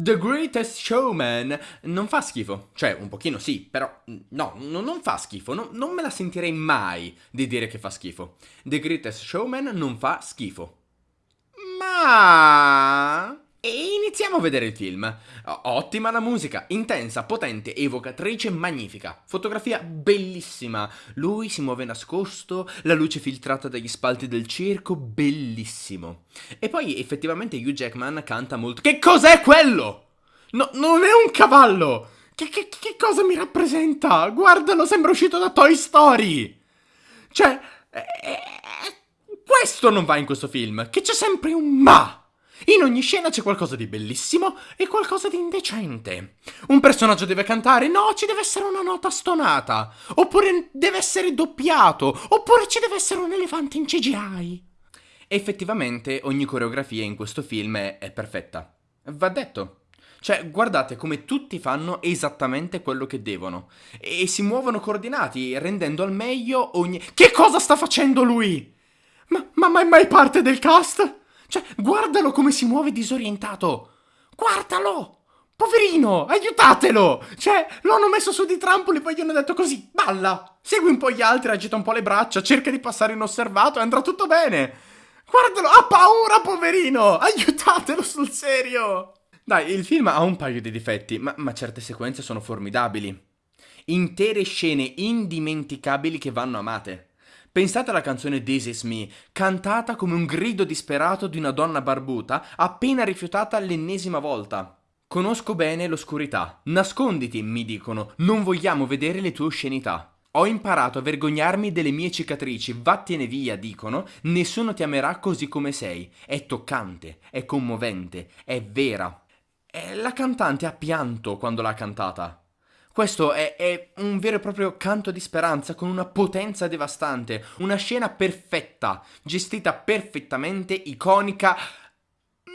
The Greatest Showman non fa schifo. Cioè, un pochino sì, però no, no non fa schifo. No, non me la sentirei mai di dire che fa schifo. The Greatest Showman non fa schifo. Ma... E iniziamo a vedere il film. Ottima la musica, intensa, potente, evocatrice, magnifica. Fotografia bellissima. Lui si muove nascosto, la luce filtrata dagli spalti del circo, bellissimo. E poi effettivamente Hugh Jackman canta molto... Che cos'è quello? No, non è un cavallo! Che, che, che cosa mi rappresenta? Guardalo, sembra uscito da Toy Story! Cioè... Eh, eh, questo non va in questo film, che c'è sempre un ma! In ogni scena c'è qualcosa di bellissimo e qualcosa di indecente. Un personaggio deve cantare, no, ci deve essere una nota stonata. Oppure deve essere doppiato. Oppure ci deve essere un elefante in CGI. Effettivamente ogni coreografia in questo film è, perfetta. Va detto. Cioè, guardate come tutti fanno esattamente quello che devono. E si muovono coordinati, rendendo al meglio ogni... Che cosa sta facendo lui? Ma, ma, ma mai parte del cast? Cioè, guardalo come si muove disorientato! Guardalo! Poverino, aiutatelo! Cioè, lo hanno messo su di trampoli, poi gli hanno detto così, balla! Segui un po' gli altri, agita un po' le braccia, cerca di passare inosservato e andrà tutto bene! Guardalo, ha paura, poverino! Aiutatelo sul serio! Dai, il film ha un paio di difetti, ma, ma certe sequenze sono formidabili. Intere scene indimenticabili che vanno amate. Pensate alla canzone This Is Me, cantata come un grido disperato di una donna barbuta appena rifiutata l'ennesima volta. Conosco bene l'oscurità. Nasconditi, mi dicono, non vogliamo vedere le tue oscenità. Ho imparato a vergognarmi delle mie cicatrici, vattene via, dicono, nessuno ti amerà così come sei. È toccante, è commovente, è vera. E la cantante ha pianto quando l'ha cantata. Questo è, è, un vero e proprio canto di speranza con una potenza devastante, una scena perfetta, gestita perfettamente, iconica,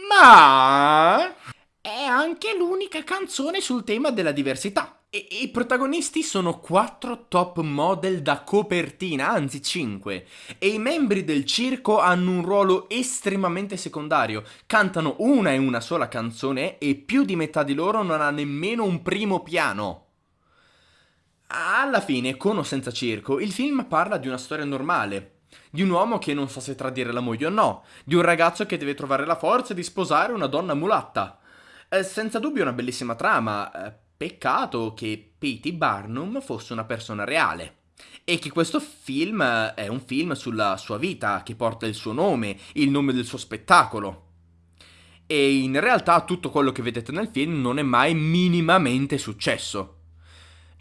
ma è anche l'unica canzone sul tema della diversità. E i protagonisti sono quattro top model da copertina, anzi cinque, e i membri del circo hanno un ruolo estremamente secondario, cantano una e una sola canzone e più di metà di loro non ha nemmeno un primo piano. Alla fine, con o senza circo, il film parla di una storia normale. Di un uomo che non sa se tradire la moglie o no. Di un ragazzo che deve trovare la forza di sposare una donna mulatta. Eh, senza dubbio una bellissima trama. Eh, peccato che P.T. Barnum fosse una persona reale. E che questo film eh, è un film sulla sua vita, che porta il suo nome, il nome del suo spettacolo. E in realtà tutto quello che vedete nel film non è mai minimamente successo.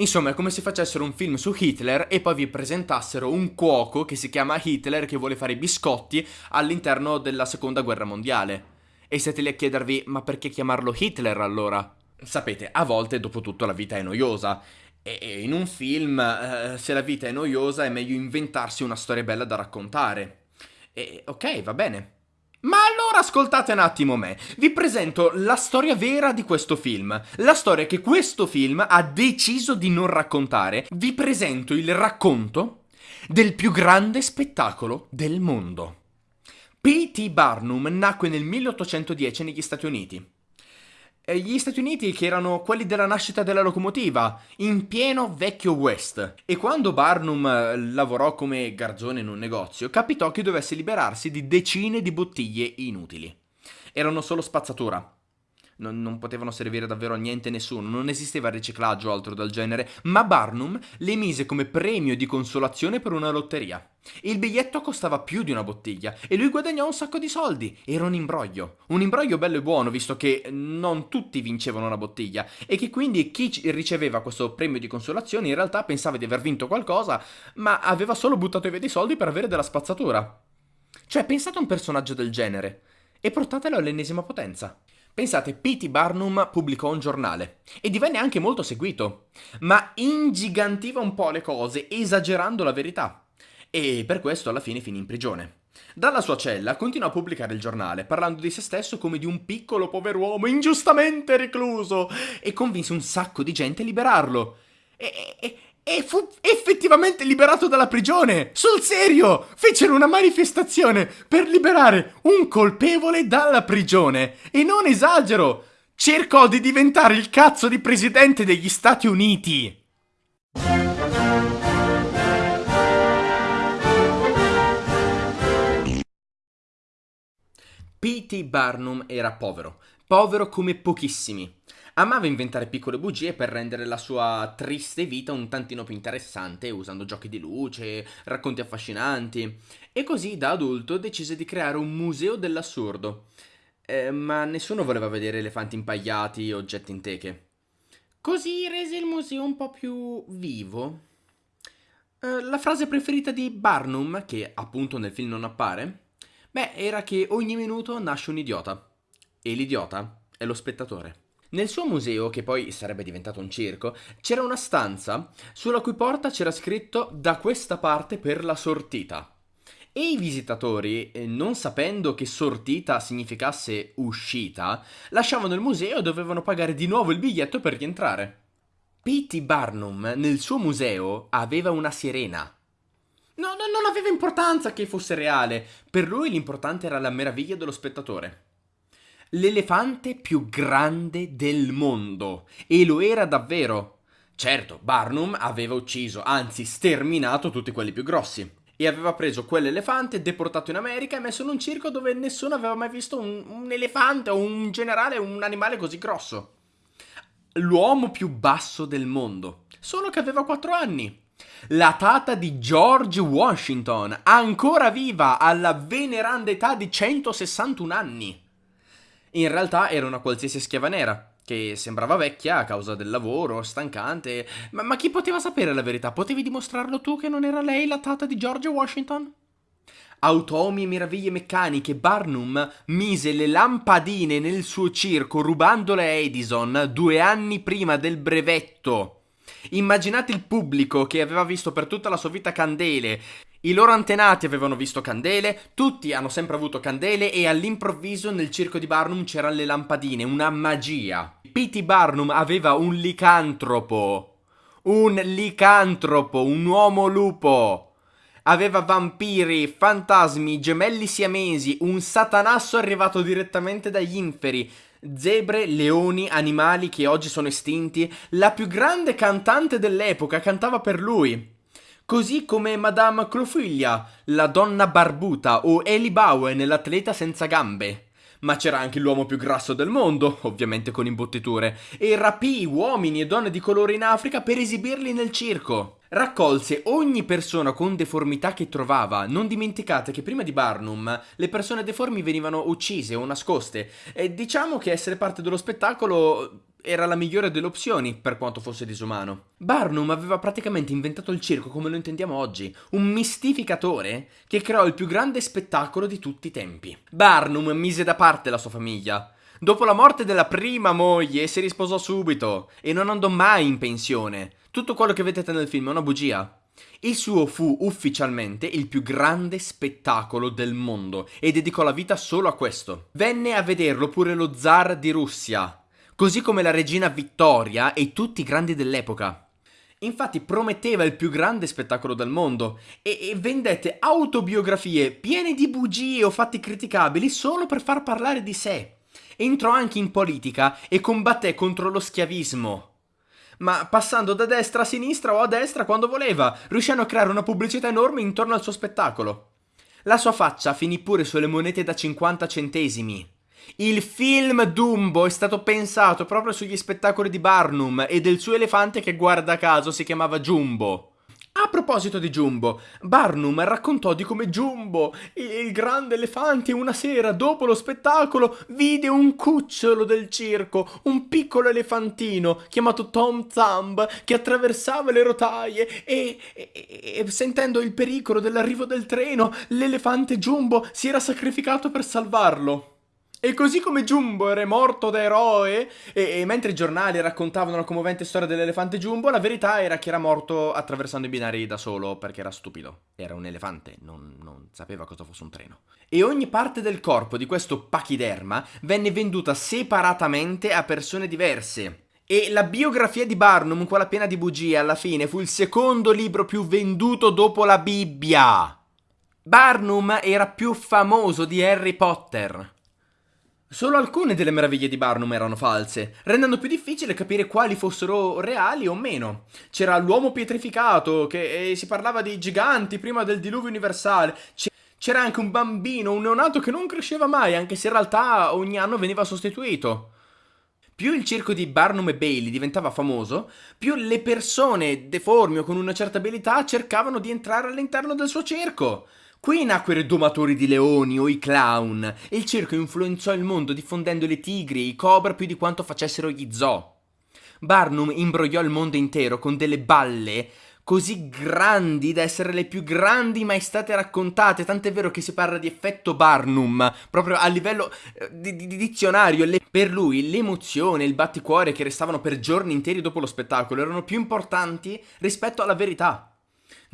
Insomma, è come se facessero un film su Hitler e poi vi presentassero un cuoco che si chiama Hitler che vuole fare i biscotti all'interno della seconda guerra mondiale. E siete lì a chiedervi, ma perché chiamarlo Hitler allora? Sapete, a volte dopo tutto la vita è noiosa. E in un film, eh, se la vita è noiosa, è meglio inventarsi una storia bella da raccontare. E ok, va bene. Ma allora ascoltate un attimo me, vi presento la storia vera di questo film, la storia che questo film ha deciso di non raccontare, vi presento il racconto del più grande spettacolo del mondo. P.T. Barnum nacque nel 1810 negli Stati Uniti gli Stati Uniti che erano quelli della nascita della locomotiva, in pieno vecchio West. E quando Barnum eh, lavorò come garzone in un negozio, capitò che dovesse liberarsi di decine di bottiglie inutili. Erano solo spazzatura non, non, potevano servire davvero a niente nessuno, non esisteva riciclaggio o altro del genere, ma Barnum le mise come premio di consolazione per una lotteria. Il biglietto costava più di una bottiglia e lui guadagnò un sacco di soldi. Era un imbroglio. Un imbroglio bello e buono, visto che non tutti vincevano una bottiglia e che quindi chi riceveva questo premio di consolazione in realtà pensava di aver vinto qualcosa, ma aveva solo buttato via dei soldi per avere della spazzatura. Cioè, pensate a un personaggio del genere e portatelo all'ennesima potenza. Pensate, P.T. Barnum pubblicò un giornale e divenne anche molto seguito, ma ingigantiva un po' le cose, esagerando la verità. E per questo alla fine finì in prigione. Dalla sua cella continuò a pubblicare il giornale, parlando di se stesso come di un piccolo pover'uomo ingiustamente recluso, e convinse un sacco di gente a liberarlo. E, e, e fu effettivamente liberato dalla prigione! Sul serio! Fecero una manifestazione per liberare un colpevole dalla prigione! E non esagero! cercò di diventare il cazzo di presidente degli Stati Uniti. P.T. Barnum era povero, povero come pochissimi. Amava inventare piccole bugie per rendere la sua triste vita un tantino più interessante, usando giochi di luce, racconti affascinanti, e così da adulto decise di creare un museo dell'assurdo. Eh, ma nessuno voleva vedere elefanti impagliati e oggetti in teche. Così rese il museo un po' più vivo. Eh, la frase preferita di Barnum, che appunto nel film non appare, Beh, era che ogni minuto nasce un idiota. E l'idiota è lo spettatore. Nel suo museo, che poi sarebbe diventato un circo, c'era una stanza sulla cui porta c'era scritto da questa parte per la sortita. E i visitatori, eh, non sapendo che sortita significasse uscita, lasciavano il museo e dovevano pagare di nuovo il biglietto per rientrare. P.T. Barnum nel suo museo aveva una sirena No, no, non aveva importanza che fosse reale. Per lui l'importante era la meraviglia dello spettatore. L'elefante più grande del mondo. E lo era davvero. Certo, Barnum aveva ucciso, anzi sterminato tutti quelli più grossi. E aveva preso quell'elefante, deportato in America e messo in un circo dove nessuno aveva mai visto un, un elefante o un generale, un animale così grosso. L'uomo più basso del mondo. Solo che aveva 4 anni. La tata di George Washington, ancora viva alla veneranda età di 161 anni. In realtà era una qualsiasi schiava nera, che sembrava vecchia a causa del lavoro, stancante. Ma, ma chi poteva sapere la verità? Potevi dimostrarlo tu che non era lei la tata di George Washington? Automi e meraviglie meccaniche, Barnum mise le lampadine nel suo circo rubandole a Edison due anni prima del brevetto. Immaginate il pubblico che aveva visto per tutta la sua vita candele. I loro antenati avevano visto candele, tutti hanno sempre avuto candele e all'improvviso nel circo di Barnum c'erano le lampadine, una magia. P.T. Barnum aveva un licantropo. Un licantropo, un uomo lupo. Aveva vampiri, fantasmi, gemelli siamesi, un satanasso arrivato direttamente dagli inferi, zebre, leoni, animali che oggi sono estinti, la più grande cantante dell'epoca cantava per lui. Così come Madame Clofiglia, la donna barbuta, o Eli Bowen, l'atleta senza gambe. Ma c'era anche l'uomo più grasso del mondo, ovviamente con imbottiture, e rapì uomini e donne di colore in Africa per esibirli nel circo. Raccolse ogni persona con deformità che trovava. Non dimenticate che prima di Barnum le persone deformi venivano uccise o nascoste. E diciamo che essere parte dello spettacolo era la migliore delle opzioni, per quanto fosse disumano. Barnum aveva praticamente inventato il circo come lo intendiamo oggi, un mistificatore che creò il più grande spettacolo di tutti i tempi. Barnum mise da parte la sua famiglia. Dopo la morte della prima moglie si risposò subito e non andò mai in pensione. Tutto quello che vedete nel film è una bugia. Il suo fu ufficialmente il più grande spettacolo del mondo e dedicò la vita solo a questo. Venne a vederlo pure lo zar di Russia, così come la regina Vittoria e tutti i grandi dell'epoca. Infatti prometteva il più grande spettacolo del mondo e, e, vendette autobiografie piene di bugie o fatti criticabili solo per far parlare di sé. Entrò anche in politica e combatté contro lo schiavismo. Ma passando da destra a sinistra o a destra quando voleva, riuscendo a creare una pubblicità enorme intorno al suo spettacolo. La sua faccia finì pure sulle monete da 50 centesimi. Il film Dumbo è stato pensato proprio sugli spettacoli di Barnum e del suo elefante che guarda caso si chiamava Jumbo. A proposito di Jumbo, Barnum raccontò di come Jumbo, il grande elefante, una sera dopo lo spettacolo vide un cucciolo del circo, un piccolo elefantino chiamato Tom Thumb che attraversava le rotaie e, e, e sentendo il pericolo dell'arrivo del treno, l'elefante Jumbo si era sacrificato per salvarlo. E così come Jumbo era morto da eroe, e, e, mentre i giornali raccontavano la commovente storia dell'elefante Jumbo, la verità era che era morto attraversando i binari da solo perché era stupido. Era un elefante, non, non sapeva cosa fosse un treno. E ogni parte del corpo di questo pachiderma venne venduta separatamente a persone diverse. E la biografia di Barnum, quella piena di bugie, alla fine fu il secondo libro più venduto dopo la Bibbia. Barnum era più famoso di Harry Potter. Solo alcune delle meraviglie di Barnum erano false, rendendo più difficile capire quali fossero reali o meno. C'era l'uomo pietrificato, che eh, si parlava di giganti prima del diluvio universale. C'era anche un bambino, un neonato che non cresceva mai, anche se in realtà ogni anno veniva sostituito. Più il circo di Barnum e Bailey diventava famoso, più le persone deformi o con una certa abilità cercavano di entrare all'interno del suo circo. Qui nacquero i domatori di leoni o i clown e il circo influenzò il mondo diffondendo le tigri e i cobra più di quanto facessero gli zoo. Barnum imbrogliò il mondo intero con delle balle così grandi da essere le più grandi mai state raccontate, tant'è vero che si parla di effetto Barnum, proprio a livello eh, di, di, di dizionario. Le, per lui l'emozione, il batticuore che restavano per giorni interi dopo lo spettacolo erano più importanti rispetto alla verità.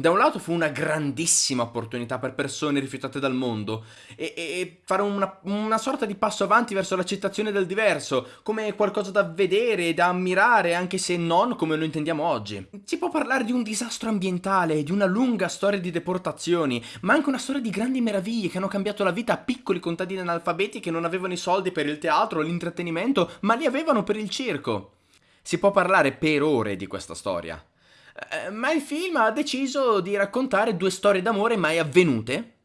Da un lato fu una grandissima opportunità per persone rifiutate dal mondo e, e fare una, una, sorta di passo avanti verso l'accettazione del diverso, come qualcosa da vedere e da ammirare, anche se non come lo intendiamo oggi. Si può parlare di un disastro ambientale, di una lunga storia di deportazioni, ma anche una storia di grandi meraviglie che hanno cambiato la vita a piccoli contadini analfabeti che non avevano i soldi per il teatro o l'intrattenimento, ma li avevano per il circo. Si può parlare per ore di questa storia. Eh, ma il film ha deciso di raccontare due storie d'amore mai avvenute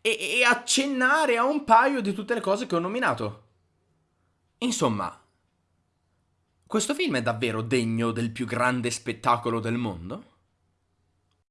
e, e accennare a un paio di tutte le cose che ho nominato. Insomma, questo film è davvero degno del più grande spettacolo del mondo?